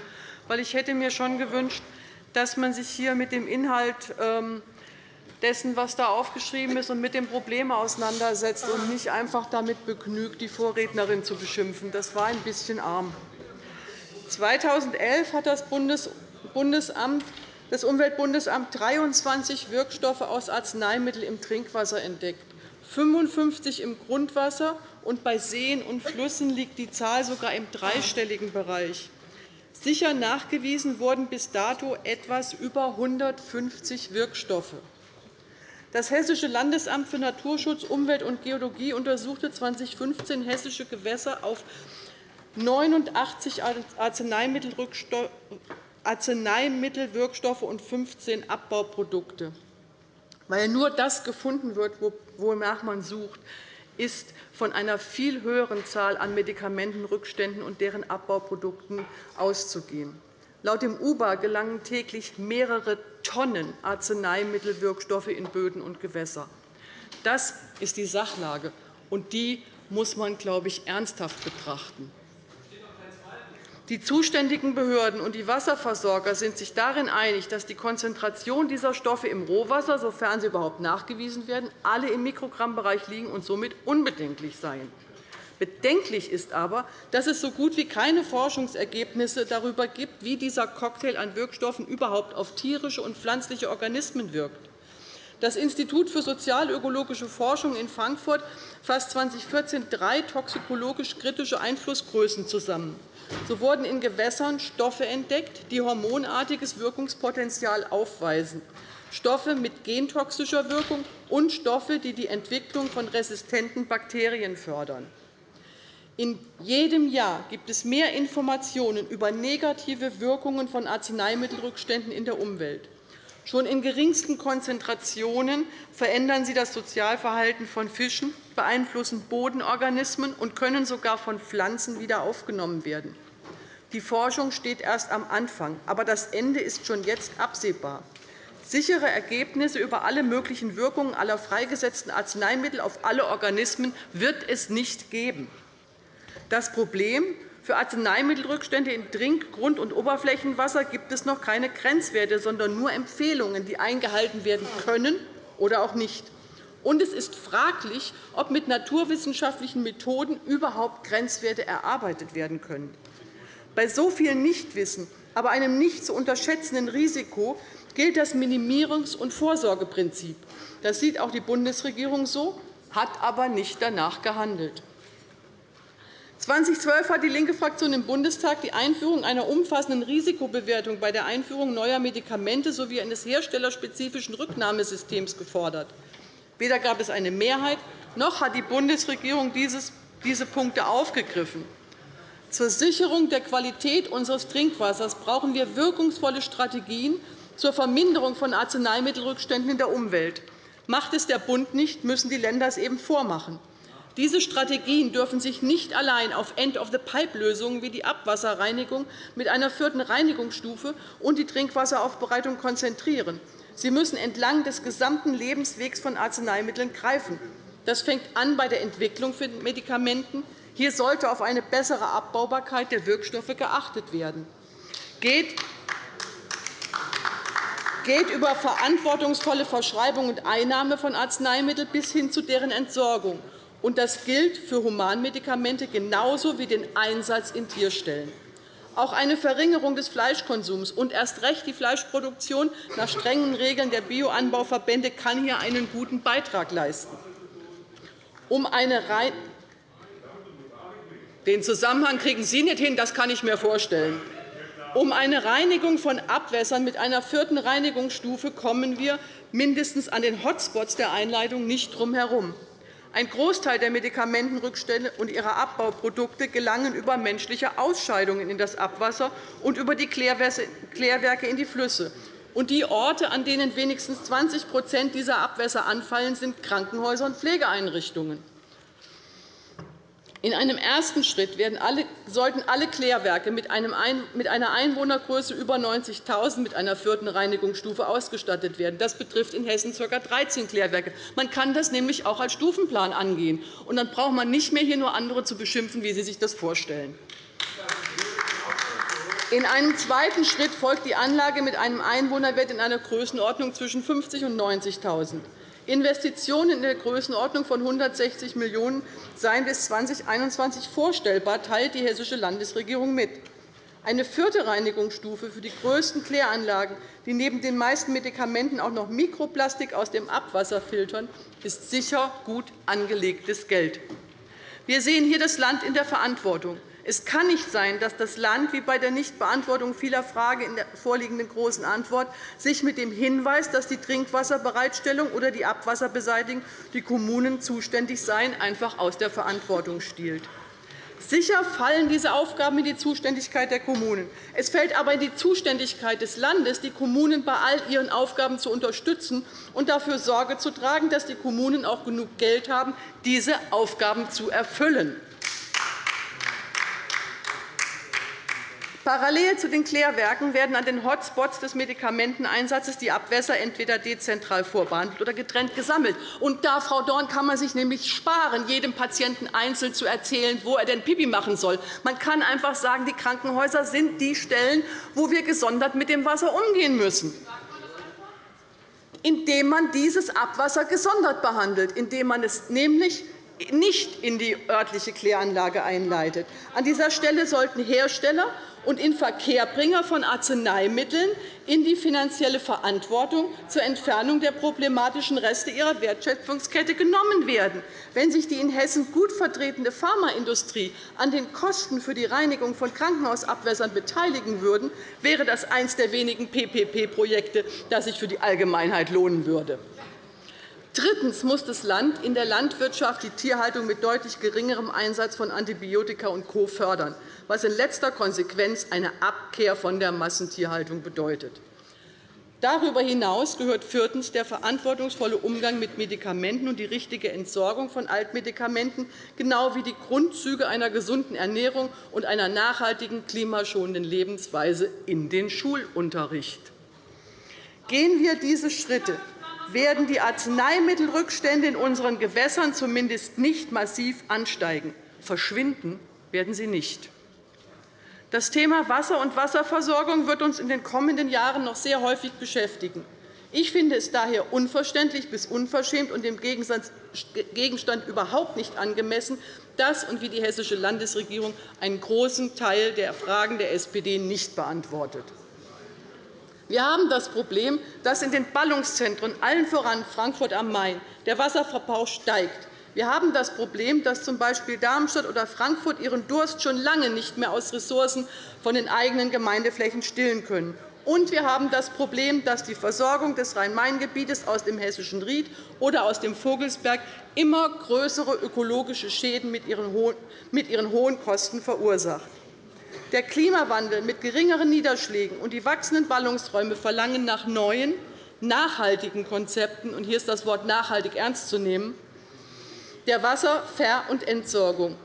weil ich hätte mir schon gewünscht, dass man sich hier mit dem Inhalt ähm, dessen, was da aufgeschrieben ist, und mit dem Problem auseinandersetzt und nicht einfach damit begnügt, die Vorrednerin zu beschimpfen. Das war ein bisschen arm. 2011 hat das Bundesamt das Umweltbundesamt 23 Wirkstoffe aus Arzneimitteln im Trinkwasser entdeckt, 55 im Grundwasser, und bei Seen und Flüssen liegt die Zahl sogar im dreistelligen Bereich. Sicher nachgewiesen wurden bis dato etwas über 150 Wirkstoffe. Das Hessische Landesamt für Naturschutz, Umwelt und Geologie untersuchte 2015 hessische Gewässer auf 89 Arzneimittelwirkstoffe und 15 Abbauprodukte. Weil nur das gefunden wird, wonach man sucht, ist von einer viel höheren Zahl an Medikamentenrückständen und deren Abbauprodukten auszugehen. Laut dem UBA gelangen täglich mehrere Tonnen Arzneimittelwirkstoffe in Böden und Gewässer. Das ist die Sachlage, und die muss man, glaube ich, ernsthaft betrachten. Die zuständigen Behörden und die Wasserversorger sind sich darin einig, dass die Konzentration dieser Stoffe im Rohwasser, sofern sie überhaupt nachgewiesen werden, alle im Mikrogrammbereich liegen und somit unbedenklich seien. Bedenklich ist aber, dass es so gut wie keine Forschungsergebnisse darüber gibt, wie dieser Cocktail an Wirkstoffen überhaupt auf tierische und pflanzliche Organismen wirkt. Das Institut für sozialökologische Forschung in Frankfurt fasst 2014 drei toxikologisch kritische Einflussgrößen zusammen. So wurden in Gewässern Stoffe entdeckt, die hormonartiges Wirkungspotenzial aufweisen, Stoffe mit gentoxischer Wirkung und Stoffe, die die Entwicklung von resistenten Bakterien fördern. In jedem Jahr gibt es mehr Informationen über negative Wirkungen von Arzneimittelrückständen in der Umwelt. Schon in geringsten Konzentrationen verändern sie das Sozialverhalten von Fischen, beeinflussen Bodenorganismen und können sogar von Pflanzen wieder aufgenommen werden. Die Forschung steht erst am Anfang, aber das Ende ist schon jetzt absehbar. Sichere Ergebnisse über alle möglichen Wirkungen aller freigesetzten Arzneimittel auf alle Organismen wird es nicht geben. Das Problem, für Arzneimittelrückstände in Trink-, Grund- und Oberflächenwasser gibt es noch keine Grenzwerte, sondern nur Empfehlungen, die eingehalten werden können oder auch nicht. Und es ist fraglich, ob mit naturwissenschaftlichen Methoden überhaupt Grenzwerte erarbeitet werden können. Bei so viel Nichtwissen, aber einem nicht zu unterschätzenden Risiko gilt das Minimierungs- und Vorsorgeprinzip. Das sieht auch die Bundesregierung so, hat aber nicht danach gehandelt. 2012 hat die linke Fraktion im Bundestag die Einführung einer umfassenden Risikobewertung bei der Einführung neuer Medikamente sowie eines herstellerspezifischen Rücknahmesystems gefordert. Weder gab es eine Mehrheit, noch hat die Bundesregierung diese Punkte aufgegriffen. Zur Sicherung der Qualität unseres Trinkwassers brauchen wir wirkungsvolle Strategien zur Verminderung von Arzneimittelrückständen in der Umwelt. Macht es der Bund nicht, müssen die Länder es eben vormachen. Diese Strategien dürfen sich nicht allein auf End-of-the-Pipe-Lösungen wie die Abwasserreinigung mit einer vierten Reinigungsstufe und die Trinkwasseraufbereitung konzentrieren. Sie müssen entlang des gesamten Lebenswegs von Arzneimitteln greifen. Das fängt an bei der Entwicklung von Medikamenten. Hier sollte auf eine bessere Abbaubarkeit der Wirkstoffe geachtet werden. Geht geht über verantwortungsvolle Verschreibung und Einnahme von Arzneimitteln bis hin zu deren Entsorgung. Und das gilt für Humanmedikamente genauso wie den Einsatz in Tierstellen. Auch eine Verringerung des Fleischkonsums und erst recht die Fleischproduktion nach strengen Regeln der Bioanbauverbände kann hier einen guten Beitrag leisten. Um eine den Zusammenhang kriegen Sie nicht hin, das kann ich mir vorstellen. Um eine Reinigung von Abwässern mit einer vierten Reinigungsstufe kommen wir mindestens an den Hotspots der Einleitung nicht drum herum. Ein Großteil der Medikamentenrückstände und ihrer Abbauprodukte gelangen über menschliche Ausscheidungen in das Abwasser und über die Klärwerke in die Flüsse. Und die Orte, an denen wenigstens 20% dieser Abwässer anfallen, sind Krankenhäuser und Pflegeeinrichtungen. In einem ersten Schritt alle, sollten alle Klärwerke mit einer Einwohnergröße über 90.000 mit einer vierten Reinigungsstufe ausgestattet werden. Das betrifft in Hessen ca. 13 Klärwerke. Man kann das nämlich auch als Stufenplan angehen. Und dann braucht man nicht mehr hier nur andere zu beschimpfen, wie Sie sich das vorstellen. In einem zweiten Schritt folgt die Anlage mit einem Einwohnerwert in einer Größenordnung zwischen 50 und 90.000 Investitionen in der Größenordnung von 160 Millionen € seien bis 2021 vorstellbar, teilt die Hessische Landesregierung mit. Eine vierte Reinigungsstufe für die größten Kläranlagen, die neben den meisten Medikamenten auch noch Mikroplastik aus dem Abwasser filtern, ist sicher gut angelegtes Geld. Wir sehen hier das Land in der Verantwortung. Es kann nicht sein, dass das Land, wie bei der Nichtbeantwortung vieler Fragen in der vorliegenden Großen Antwort, sich mit dem Hinweis, dass die Trinkwasserbereitstellung oder die Abwasserbeseitigung die Kommunen zuständig seien, einfach aus der Verantwortung stiehlt. Sicher fallen diese Aufgaben in die Zuständigkeit der Kommunen. Es fällt aber in die Zuständigkeit des Landes, die Kommunen bei all ihren Aufgaben zu unterstützen und dafür Sorge zu tragen, dass die Kommunen auch genug Geld haben, diese Aufgaben zu erfüllen. Parallel zu den Klärwerken werden an den Hotspots des Medikamenteneinsatzes die Abwässer entweder dezentral vorbehandelt oder getrennt gesammelt. Und da, Frau Dorn, kann man sich nämlich sparen, jedem Patienten einzeln zu erzählen, wo er denn Pipi machen soll. Man kann einfach sagen, die Krankenhäuser sind die Stellen, wo wir gesondert mit dem Wasser umgehen müssen indem man dieses Abwasser gesondert behandelt, indem man es nämlich nicht in die örtliche Kläranlage einleitet. An dieser Stelle sollten Hersteller und Inverkehrbringer von Arzneimitteln in die finanzielle Verantwortung zur Entfernung der problematischen Reste ihrer Wertschöpfungskette genommen werden. Wenn sich die in Hessen gut vertretene Pharmaindustrie an den Kosten für die Reinigung von Krankenhausabwässern beteiligen würde, wäre das eines der wenigen PPP-Projekte, das sich für die Allgemeinheit lohnen würde. Drittens muss das Land in der Landwirtschaft die Tierhaltung mit deutlich geringerem Einsatz von Antibiotika und Co. fördern, was in letzter Konsequenz eine Abkehr von der Massentierhaltung bedeutet. Darüber hinaus gehört viertens der verantwortungsvolle Umgang mit Medikamenten und die richtige Entsorgung von Altmedikamenten, genau wie die Grundzüge einer gesunden Ernährung und einer nachhaltigen, klimaschonenden Lebensweise in den Schulunterricht. Gehen wir diese Schritte, werden die Arzneimittelrückstände in unseren Gewässern zumindest nicht massiv ansteigen. Verschwinden werden sie nicht. Das Thema Wasser und Wasserversorgung wird uns in den kommenden Jahren noch sehr häufig beschäftigen. Ich finde es daher unverständlich bis unverschämt und dem Gegenstand überhaupt nicht angemessen, dass und wie die Hessische Landesregierung einen großen Teil der Fragen der SPD nicht beantwortet. Wir haben das Problem, dass in den Ballungszentren, allen voran Frankfurt am Main, der Wasserverbrauch steigt. Wir haben das Problem, dass z. B. Darmstadt oder Frankfurt ihren Durst schon lange nicht mehr aus Ressourcen von den eigenen Gemeindeflächen stillen können. Und wir haben das Problem, dass die Versorgung des Rhein-Main-Gebietes aus dem hessischen Ried oder aus dem Vogelsberg immer größere ökologische Schäden mit ihren hohen Kosten verursacht. Der Klimawandel mit geringeren Niederschlägen und die wachsenden Ballungsräume verlangen nach neuen, nachhaltigen Konzepten. Und hier ist das Wort nachhaltig ernst zu nehmen der Wasserver- und Entsorgung.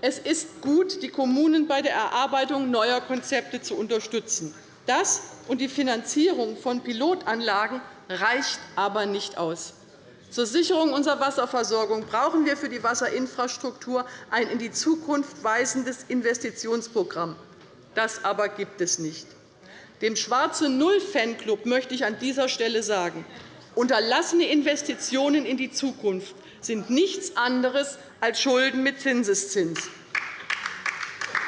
Es ist gut, die Kommunen bei der Erarbeitung neuer Konzepte zu unterstützen. Das und die Finanzierung von Pilotanlagen reicht aber nicht aus. Zur Sicherung unserer Wasserversorgung brauchen wir für die Wasserinfrastruktur ein in die Zukunft weisendes Investitionsprogramm. Das aber gibt es nicht. Dem Schwarze Null-Fanclub möchte ich an dieser Stelle sagen, unterlassene Investitionen in die Zukunft sind nichts anderes als Schulden mit Zinseszins.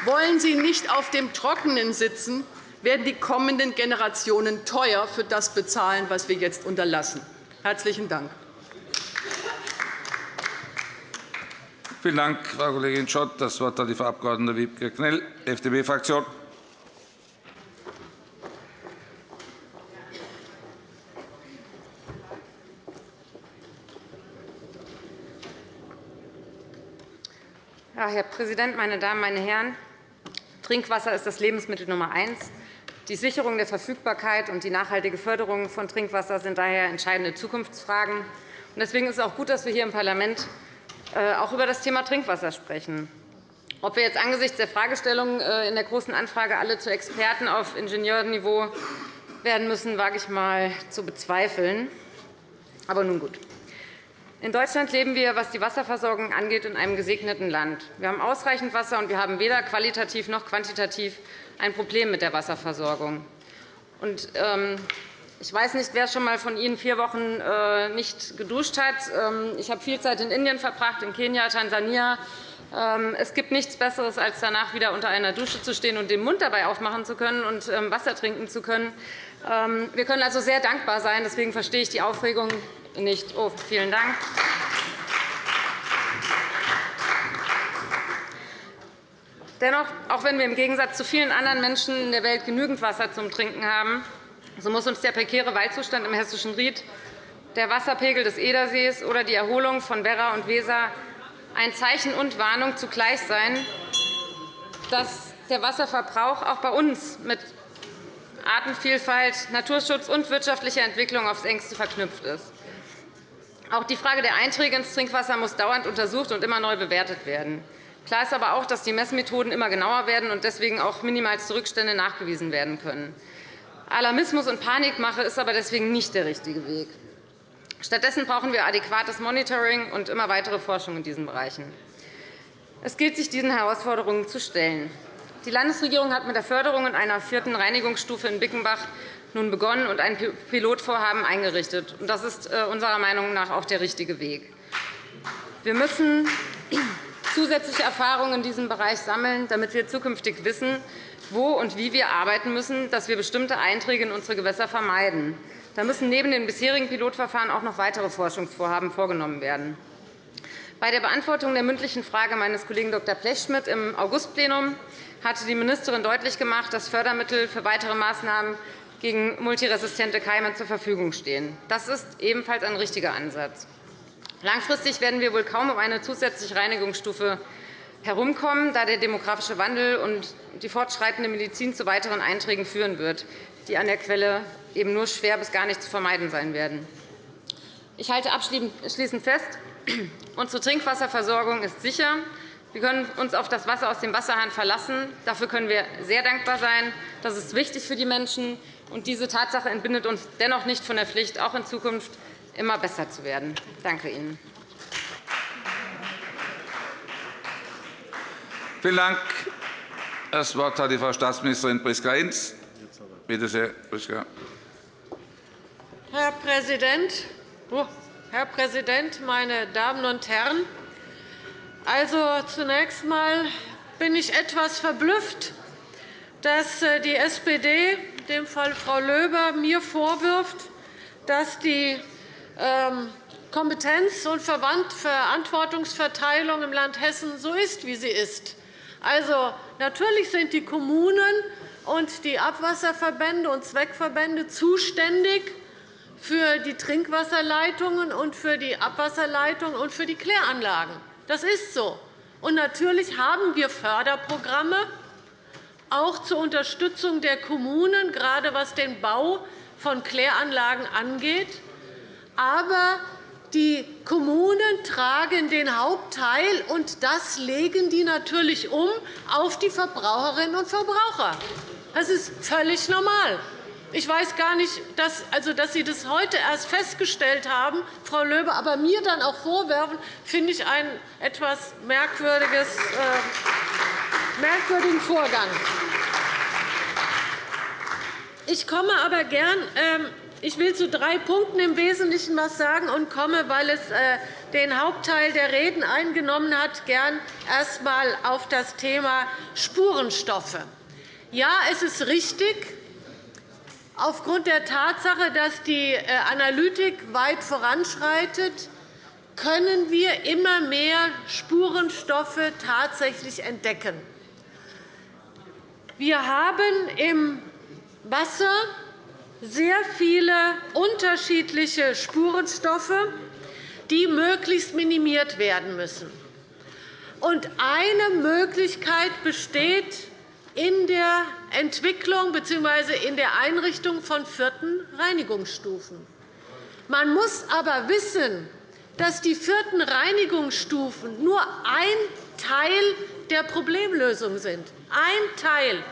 Wollen Sie nicht auf dem Trockenen sitzen, werden die kommenden Generationen teuer für das bezahlen, was wir jetzt unterlassen. – Herzlichen Dank. Vielen Dank, Frau Kollegin Schott. – Das Wort hat die Frau Abg. Wiebke Knell, FDP-Fraktion. Herr Präsident, meine Damen, meine Herren! Trinkwasser ist das Lebensmittel Nummer eins. Die Sicherung der Verfügbarkeit und die nachhaltige Förderung von Trinkwasser sind daher entscheidende Zukunftsfragen. Deswegen ist es auch gut, dass wir hier im Parlament auch über das Thema Trinkwasser sprechen. Ob wir jetzt angesichts der Fragestellungen äh, in der Großen Anfrage alle zu Experten auf Ingenieurniveau werden müssen, wage ich einmal zu bezweifeln. Aber nun gut. In Deutschland leben wir, was die Wasserversorgung angeht, in einem gesegneten Land. Wir haben ausreichend Wasser, und wir haben weder qualitativ noch quantitativ ein Problem mit der Wasserversorgung. Ähm, ich weiß nicht, wer schon einmal von Ihnen vier Wochen äh, nicht geduscht hat. Ähm, ich habe viel Zeit in Indien verbracht, in Kenia, Tansania. Ähm, es gibt nichts Besseres, als danach wieder unter einer Dusche zu stehen und den Mund dabei aufmachen zu können und Wasser trinken zu können. Wir können also sehr dankbar sein. Deswegen verstehe ich die Aufregung nicht. Oh, vielen Dank. Dennoch, auch wenn wir im Gegensatz zu vielen anderen Menschen in der Welt genügend Wasser zum Trinken haben, so muss uns der prekäre Waldzustand im Hessischen Ried, der Wasserpegel des Edersees oder die Erholung von Werra und Weser ein Zeichen und Warnung zugleich sein, dass der Wasserverbrauch auch bei uns mit Artenvielfalt, Naturschutz und wirtschaftlicher Entwicklung aufs engste verknüpft ist. Auch die Frage der Einträge ins Trinkwasser muss dauernd untersucht und immer neu bewertet werden. Klar ist aber auch, dass die Messmethoden immer genauer werden und deswegen auch minimalste Rückstände nachgewiesen werden können. Alarmismus und Panikmache ist aber deswegen nicht der richtige Weg. Stattdessen brauchen wir adäquates Monitoring und immer weitere Forschung in diesen Bereichen. Es gilt, sich diesen Herausforderungen zu stellen. Die Landesregierung hat mit der Förderung in einer vierten Reinigungsstufe in Bickenbach nun begonnen und ein Pilotvorhaben eingerichtet. Das ist äh, unserer Meinung nach auch der richtige Weg. Wir müssen zusätzliche Erfahrungen in diesem Bereich sammeln, damit wir zukünftig wissen, wo und wie wir arbeiten müssen, dass wir bestimmte Einträge in unsere Gewässer vermeiden. Da müssen neben den bisherigen Pilotverfahren auch noch weitere Forschungsvorhaben vorgenommen werden. Bei der Beantwortung der mündlichen Frage meines Kollegen Dr. Blechschmidt im Augustplenum hatte die Ministerin deutlich gemacht, dass Fördermittel für weitere Maßnahmen gegen multiresistente Keime zur Verfügung stehen. Das ist ebenfalls ein richtiger Ansatz. Langfristig werden wir wohl kaum um eine zusätzliche Reinigungsstufe herumkommen, da der demografische Wandel und die fortschreitende Medizin zu weiteren Einträgen führen wird, die an der Quelle eben nur schwer bis gar nicht zu vermeiden sein werden. Ich halte abschließend fest, unsere Trinkwasserversorgung ist sicher. Wir können uns auf das Wasser aus dem Wasserhahn verlassen. Dafür können wir sehr dankbar sein. Das ist wichtig für die Menschen. Und diese Tatsache entbindet uns dennoch nicht von der Pflicht, auch in Zukunft immer besser zu werden. Danke Ihnen. Vielen Dank. Das Wort hat die Frau Staatsministerin Priska-Hinz. Bitte sehr, Priska. Herr Präsident, oh, Herr Präsident, meine Damen und Herren! Also, zunächst einmal bin ich etwas verblüfft, dass äh, die SPD, in dem Fall Frau Löber, mir vorwirft, dass die ähm, Kompetenz- und Verantwortungsverteilung im Land Hessen so ist, wie sie ist. Also, natürlich sind die Kommunen und die Abwasserverbände und Zweckverbände zuständig für die Trinkwasserleitungen und für die Abwasserleitungen und für die Kläranlagen. Das ist so. Und natürlich haben wir Förderprogramme, auch zur Unterstützung der Kommunen, gerade was den Bau von Kläranlagen angeht. Aber die Kommunen tragen den Hauptteil, und das legen die natürlich um auf die Verbraucherinnen und Verbraucher. Das ist völlig normal. Ich weiß gar nicht, dass, also, dass Sie das heute erst festgestellt haben, Frau Löbe, aber mir dann auch vorwerfen, finde ich einen etwas merkwürdiges, äh, merkwürdigen Vorgang. Ich komme aber gern. Ähm, ich will zu drei Punkten im Wesentlichen etwas sagen und komme, weil es äh, den Hauptteil der Reden eingenommen hat, gern erst einmal auf das Thema Spurenstoffe. Ja, es ist richtig, Aufgrund der Tatsache, dass die äh, Analytik weit voranschreitet, können wir immer mehr Spurenstoffe tatsächlich entdecken. Wir haben im Wasser sehr viele unterschiedliche Spurenstoffe, die möglichst minimiert werden müssen. Eine Möglichkeit besteht in der Entwicklung bzw. in der Einrichtung von vierten Reinigungsstufen. Man muss aber wissen, dass die vierten Reinigungsstufen nur ein Teil der Problemlösung sind. Ein Teil.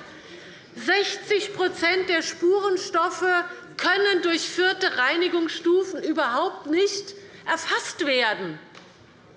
60% der Spurenstoffe können durch vierte Reinigungsstufen überhaupt nicht erfasst werden.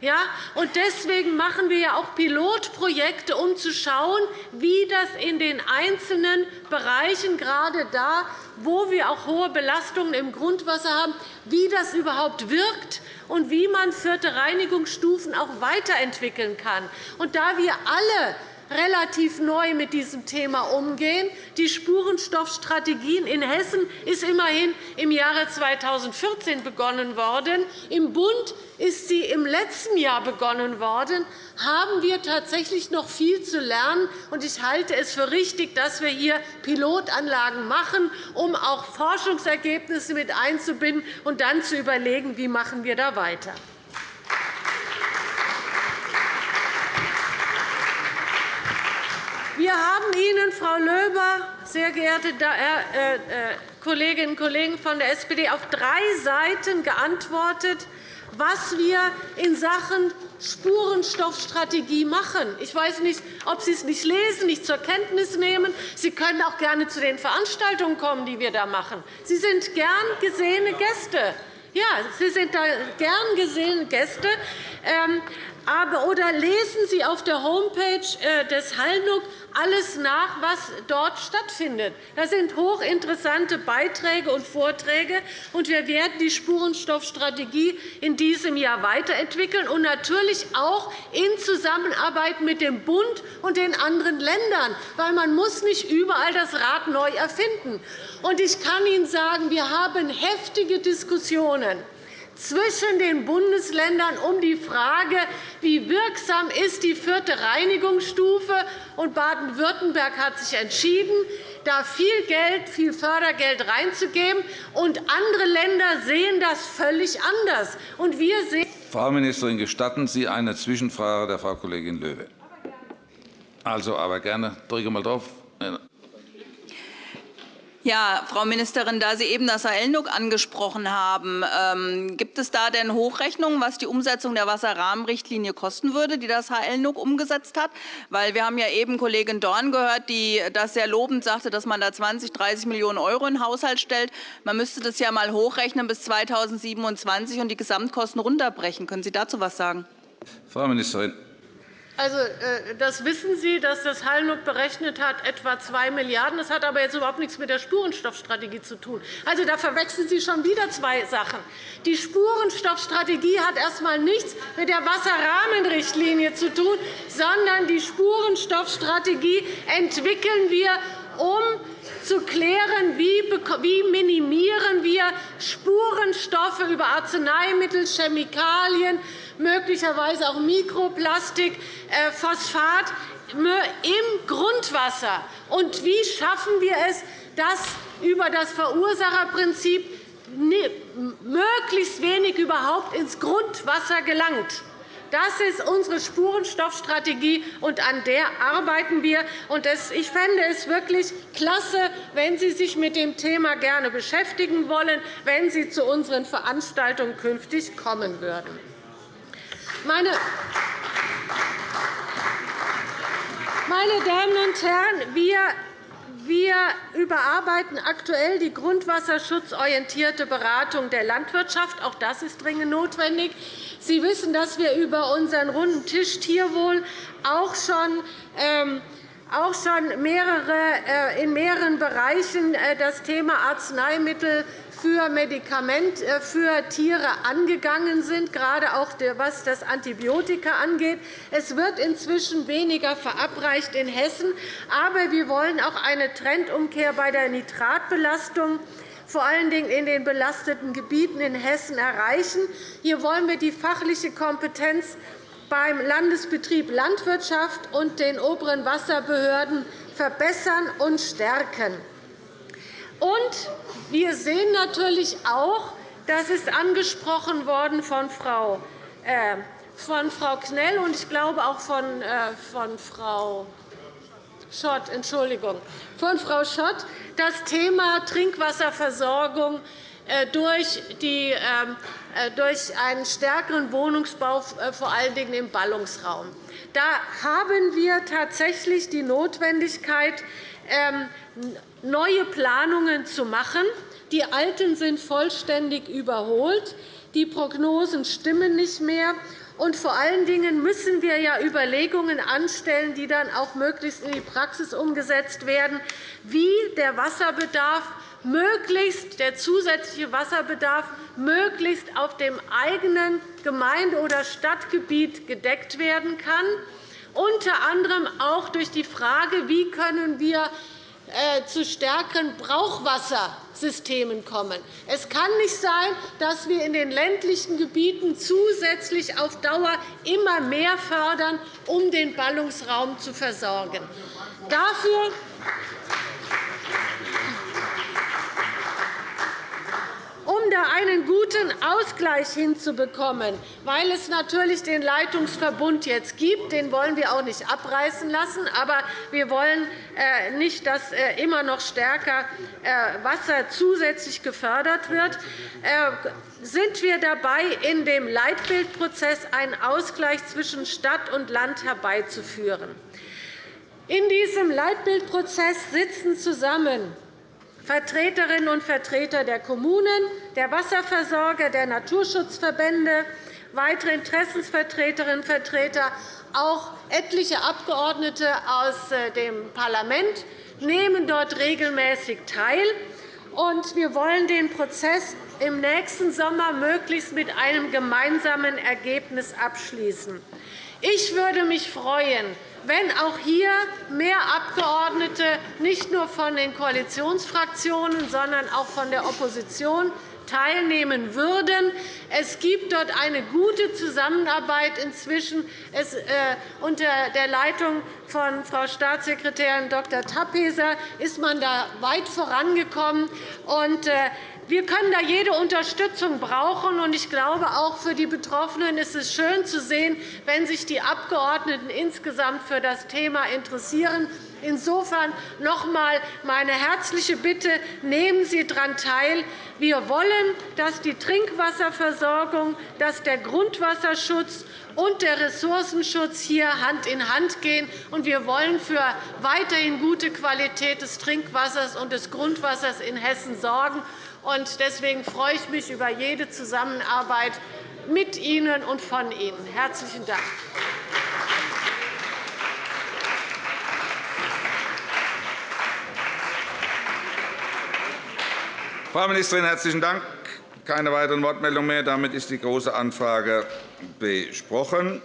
Ja, und deswegen machen wir ja auch Pilotprojekte, um zu schauen, wie das in den einzelnen Bereichen, gerade da, wo wir auch hohe Belastungen im Grundwasser haben, wie das überhaupt wirkt und wie man vierte Reinigungsstufen auch weiterentwickeln kann. Und da wir alle relativ neu mit diesem Thema umgehen. Die Spurenstoffstrategien in Hessen ist immerhin im Jahre 2014 begonnen worden. Im Bund ist sie im letzten Jahr begonnen worden. Haben wir tatsächlich noch viel zu lernen. Ich halte es für richtig, dass wir hier Pilotanlagen machen, um auch Forschungsergebnisse mit einzubinden und dann zu überlegen, wie machen wir da weiter. Wir haben Ihnen, Frau Löber, sehr geehrte äh, äh, Kolleginnen und Kollegen von der SPD, auf drei Seiten geantwortet, was wir in Sachen Spurenstoffstrategie machen. Ich weiß nicht, ob Sie es nicht lesen, nicht zur Kenntnis nehmen. Sie können auch gerne zu den Veranstaltungen kommen, die wir da machen. Sie sind gern gesehene Gäste. Ja, Sie sind da gern gesehene Gäste. Aber, oder lesen Sie auf der Homepage äh, des Hallnuck alles nach, was dort stattfindet. Das sind hochinteressante Beiträge und Vorträge. und Wir werden die Spurenstoffstrategie in diesem Jahr weiterentwickeln und natürlich auch in Zusammenarbeit mit dem Bund und den anderen Ländern, weil man muss nicht überall das Rad neu erfinden. muss. Ich kann Ihnen sagen, wir haben heftige Diskussionen zwischen den Bundesländern um die Frage, wie wirksam ist die vierte Reinigungsstufe ist. Baden-Württemberg hat sich entschieden, da viel Geld, viel Fördergeld reinzugeben. Und andere Länder sehen das völlig anders. Und wir sehen Frau Ministerin, gestatten Sie eine Zwischenfrage der Frau Kollegin Löwe? Also, aber gerne. Drücke mal drauf. Ja, Frau Ministerin, da Sie eben das Sahelnuk angesprochen haben, ähm, gibt es da denn Hochrechnungen, was die Umsetzung der Wasserrahmenrichtlinie kosten würde, die das HLNUG umgesetzt hat? Weil wir haben ja eben Kollegin Dorn gehört, die das sehr lobend sagte, dass man da 20, 30 Millionen € in den Haushalt stellt. Man müsste das ja mal hochrechnen bis 2027 und die Gesamtkosten runterbrechen. Können Sie dazu etwas sagen? Frau Ministerin. Also, äh, das wissen Sie, dass das Hallnuck berechnet hat, etwa 2 Milliarden €. Das hat aber jetzt überhaupt nichts mit der Spurenstoffstrategie zu tun. Also, da verwechseln Sie schon wieder zwei Sachen. Die Spurenstoffstrategie hat erst einmal nichts mit der Wasserrahmenrichtlinie zu tun, sondern die Spurenstoffstrategie entwickeln wir, um zu klären, wie minimieren wir Spurenstoffe über Arzneimittel, Chemikalien, möglicherweise auch Mikroplastik, äh, Phosphat im Grundwasser. Und wie schaffen wir es, dass über das Verursacherprinzip möglichst wenig überhaupt ins Grundwasser gelangt? Das ist unsere Spurenstoffstrategie, und an der arbeiten wir. Ich fände es wirklich klasse, wenn Sie sich mit dem Thema gerne beschäftigen wollen, wenn Sie zu unseren Veranstaltungen künftig kommen würden. Meine Damen und Herren, wir wir überarbeiten aktuell die grundwasserschutzorientierte Beratung der Landwirtschaft. Auch das ist dringend notwendig. Sie wissen, dass wir über unseren runden Tisch Tierwohl auch schon ähm, auch schon mehrere, äh, in mehreren Bereichen äh, das Thema Arzneimittel für Medikament äh, für Tiere angegangen sind, gerade auch was das Antibiotika angeht. Es wird inzwischen weniger verabreicht in Hessen, aber wir wollen auch eine Trendumkehr bei der Nitratbelastung vor allen Dingen in den belasteten Gebieten in Hessen erreichen. Hier wollen wir die fachliche Kompetenz beim Landesbetrieb Landwirtschaft und den oberen Wasserbehörden verbessern und stärken. Und wir sehen natürlich auch, das ist angesprochen worden von Frau, äh, von Frau Knell und ich glaube auch von, äh, von Frau Schott, Entschuldigung, von Frau Schott, das Thema Trinkwasserversorgung äh, durch, die, ähm, äh, durch einen stärkeren Wohnungsbau, äh, vor allen Dingen im Ballungsraum. Da haben wir tatsächlich die Notwendigkeit, ähm, neue Planungen zu machen. Die alten sind vollständig überholt. Die Prognosen stimmen nicht mehr. Und vor allen Dingen müssen wir ja Überlegungen anstellen, die dann auch möglichst in die Praxis umgesetzt werden, wie der Wasserbedarf möglichst der zusätzliche Wasserbedarf möglichst auf dem eigenen Gemeinde- oder Stadtgebiet gedeckt werden kann, unter anderem auch durch die Frage, wie können wir äh, zu stärkeren Brauchwassersystemen kommen. Es kann nicht sein, dass wir in den ländlichen Gebieten zusätzlich auf Dauer immer mehr fördern, um den Ballungsraum zu versorgen. Dafür um da einen guten Ausgleich hinzubekommen, weil es natürlich den Leitungsverbund jetzt gibt. Den wollen wir auch nicht abreißen lassen. Aber wir wollen äh, nicht, dass äh, immer noch stärker äh, Wasser zusätzlich gefördert wird sind wir dabei, in dem Leitbildprozess einen Ausgleich zwischen Stadt und Land herbeizuführen. In diesem Leitbildprozess sitzen zusammen Vertreterinnen und Vertreter der Kommunen, der Wasserversorger, der Naturschutzverbände, weitere Interessensvertreterinnen und Vertreter, auch etliche Abgeordnete aus äh, dem Parlament nehmen dort regelmäßig teil. Wir wollen den Prozess im nächsten Sommer möglichst mit einem gemeinsamen Ergebnis abschließen. Ich würde mich freuen, wenn auch hier mehr Abgeordnete nicht nur von den Koalitionsfraktionen, sondern auch von der Opposition teilnehmen würden. Es gibt dort eine gute Zusammenarbeit inzwischen. Äh, unter der Leitung von Frau Staatssekretärin Dr. Tappeser ist man da weit vorangekommen. Äh, wir können da jede Unterstützung brauchen. Ich glaube, auch für die Betroffenen ist es schön zu sehen, wenn sich die Abgeordneten insgesamt für das Thema interessieren. Insofern noch einmal meine herzliche Bitte, nehmen Sie daran teil. Wir wollen, dass die Trinkwasserversorgung, dass der Grundwasserschutz und der Ressourcenschutz hier Hand in Hand gehen. wir wollen für weiterhin gute Qualität des Trinkwassers und des Grundwassers in Hessen sorgen. Deswegen freue ich mich über jede Zusammenarbeit mit Ihnen und von Ihnen. – Herzlichen Dank. Frau Ministerin, herzlichen Dank. Keine weiteren Wortmeldungen mehr. Damit ist die Große Anfrage besprochen.